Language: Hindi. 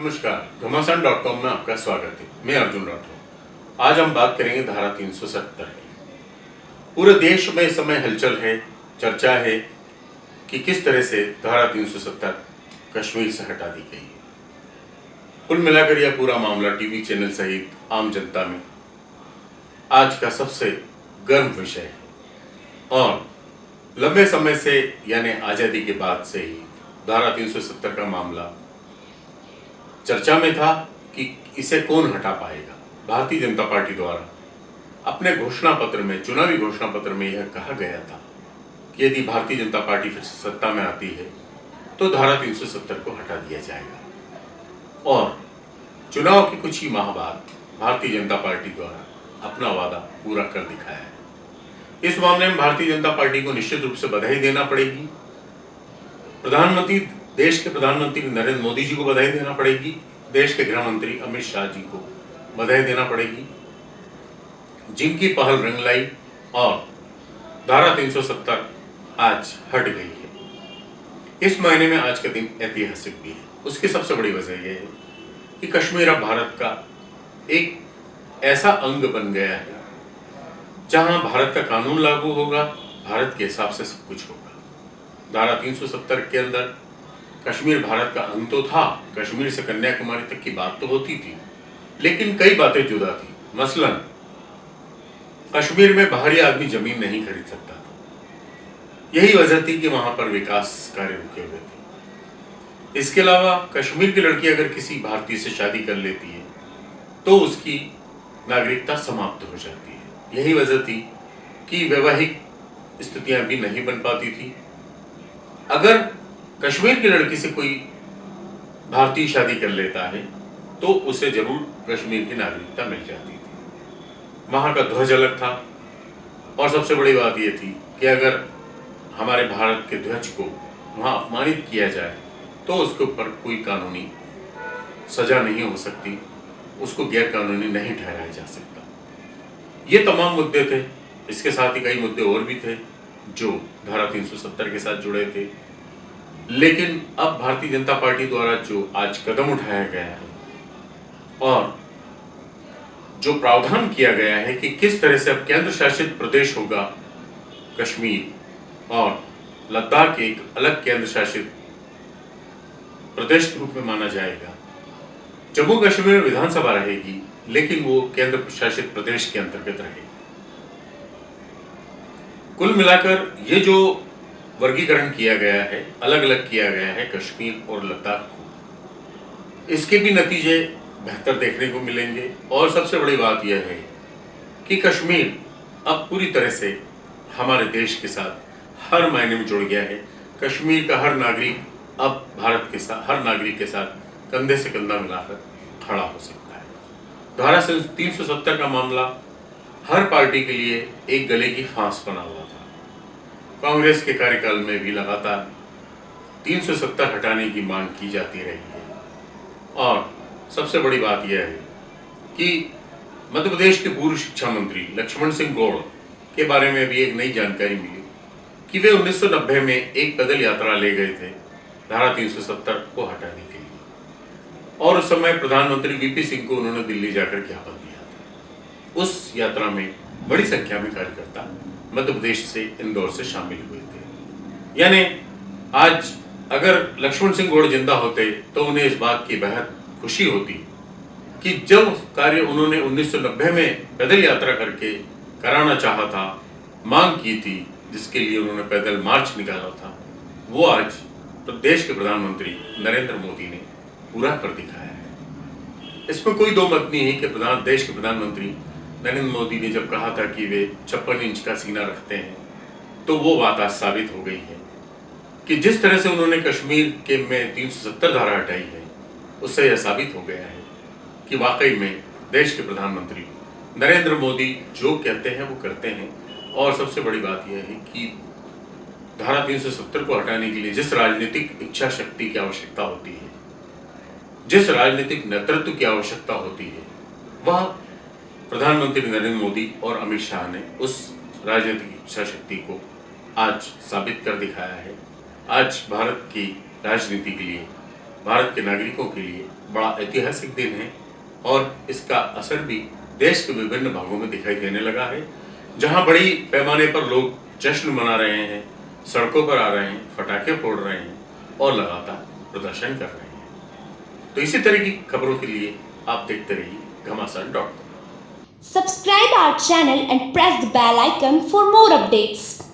नमस्कार घमासान डॉट कॉम में आपका स्वागत है। मैं अर्जुन राठौर। आज हम बात करेंगे धारा 370 की। पूरे देश में इस समय हलचल है, चर्चा है कि किस तरह से धारा 370 कश्मीर से हटा दी गई है। कुल मिलाकर यह पूरा मामला टीवी चैनल सहित आम जनता में आज का सबसे गर्म विषय है। और लंबे समय से, यानी आज़ादी के बाद से ही धारा 370 का मामला चर्चा में था कि इसे कौन हटा पाएगा? भारतीय जनता पार्टी द्वारा। अपने घोषणा पत्र में, चुनावी घोषणा पत्र में यह कहा गया था कि यदि भारतीय जनता पार्टी फिर सत्ता में आती है तो धारा 370 को हटा दिया जाएगा। और चुनाव के कुछ ही माह बाद भारतीय जनता पार्टी द्वारा अपना वादा पूरा कर दिखाया है। इस मामले में भारतीय जनता पार्टी को निश्चित रूप से बधाई देना पड़ेगी। प्रधानमंत्री देश के प्रधानमंत्री नरेंद्र मोदी जी को बधाई देना पड़ेगी, देश के गृह मंत्री अमित शाह जी को बधाई देना पड़ेगी। जिनकी पहल रंग लाई और धारा 370 आज हट गई है। इस महीने में आज का दिन ऐतिहासिक भी है। उसकी सबसे बड़ी वजह यह है कि कश्मीर अब भारत का एक ऐसा अंग बन गया है, जहाँ भारत का कानून लागू होगा, भारत के हिसाब से सब कुछ होगा। धारा 370 के अंदर कश्मीर भारत का अंग तो था, कश्मीर से कन्याकुमारी तक की बात तो होती थी, लेकिन कई बातें जुदा थी। मसलन, कश्मीर में बाहरी आदमी ज़मीन नहीं खरीद सकता था। यही वजह थी कि वहाँ पर विकास कार्य रुके हुए थे। इसके अलावा, कश्मीर की लड़की अगर किसी भारतीय से शादी कर लेती है तो उसकी नागरिकता समाप्त हो जाती है। यही वजह थी कि वैवाहिक स्थितियाँ भी नहीं बन पाती थी। अगर कश्मीर की लड़की से कोई भारतीय शादी कर लेता है तो उसे ज़रूर कश्मीर की नागरिकता मिल जाती थी। वहाँ का ध्वज अलग था, और सबसे बड़ी बात यह थी कि अगर हमारे भारत के ध्वज को वहाँ अपमानित किया जाए तो उसके ऊपर कोई कानूनी सजा नहीं हो सकती, उसको गैर कानूनी नहीं ठहराया जा सकता। ये तमाम मुद्दे थे, इसके साथ ही कई मुद्दे और भी थे, जो धारा 370 के साथ जुड़े थे लेकिन अब भारतीय जनता पार्टी द्वारा जो आज कदम उठाया गया है और जो प्रावधान किया गया है कि किस तरह से अब केंद्र शासित प्रदेश होगा, कश्मीर और लद्दाख एक अलग केंद्र शासित प्रदेश के रूप में माना जाएगा। जम्मू कश्मीर में विधानसभा रहेगी, लेकिन वो केंद्र शासित प्रदेश के अंतर्गत रहेगी। कुल मिलाकर ये जो वर्गीकरण किया गया है अलग अलग किया गया है, कश्मीर और लद्दाख को। इसके भी नतीजे बेहतर देखने को मिलेंगे, और सबसे बड़ी बात यह है कि कश्मीर अब पूरी तरह से हमारे देश के साथ हर मायने में जुड़ गया है। कश्मीर का हर नागरिक अब भारत के साथ, हर नागरिक के साथ कंधे से कंधा मिलाकर खड़ा हो सकता है। धारा तीन सौ सत्तर का मामला, हर पार्टी के लिए एक गले की फांस बना हुआ था। कांग्रेस के कार्यकाल में भी लगातार 370 हटाने की मांग की जाती रही है। और सबसे बड़ी बात यह है कि मध्य प्रदेश के पूर्व शिक्षा मंत्री लक्ष्मण सिंह गौड़ के बारे में भी एक नई जानकारी मिली कि वे 1990 में एक पैदल यात्रा ले गए थे धारा 370 को हटाने के लिए। और उस समय प्रधानमंत्री वीपी सिंह को उन्होंने दिल्ली जाकर ज्ञापन दिया था। उस यात्रा में बड़ी संख्या में कार्यकर्ता मध्य प्रदेश से इंदौर से शामिल हुए थे। यानी, आज अगर लक्ष्मण सिंह गौड़ ज़िंदा होते तो उन्हें इस बात की बेहद खुशी होती कि जब कार्य उन्होंने 1990 में पैदल यात्रा करके कराना चाहा था, मांग की थी, जिसके लिए उन्होंने पैदल मार्च निकाला था, वो आज तो देश के प्रधानमंत्री नरेंद्र मोदी ने पूरा कर दिखाया है। इसमें कोई दो मत नहीं है कि प्रधान देश के प्रधानमंत्री नरेंद्र मोदी ने जब कहा था कि वे छप्पन इंच का सीना रखते हैं तो वो बात आज साबित हो गई है कि जिस तरह से उन्होंने कश्मीर के में 370 धारा हटाई है, उससे यह साबित हो गया है कि वाकई में देश के प्रधानमंत्री नरेंद्र मोदी जो कहते हैं, वो करते हैं। और सबसे बड़ी बात यह है कि धारा 370 को हटाने के लिए जिस राजनीतिक इच्छा शक्ति की आवश्यकता होती है, जिस राजनीतिक नेतृत्व की आवश्यकता होती है, वह प्रधानमंत्री नरेंद्र मोदी और अमित शाह ने उस राजनीतिक इच्छा शक्ति को आज साबित कर दिखाया है। आज भारत की राजनीति के लिए, भारत के नागरिकों के लिए बड़ा ऐतिहासिक दिन है और इसका असर भी देश के विभिन्न भागों में दिखाई देने लगा है। जहाँ बड़ी पैमाने पर लोग जश्न मना रहे हैं, सड़कों पर आ रहे हैं फटाखे फोड़ रहे हैं और लगातार प्रदर्शन कर रहे हैं। तो इसी तरह की खबरों के लिए आप देखते रहिए Ghamasan dot Subscribe our channel and press the bell icon for more updates.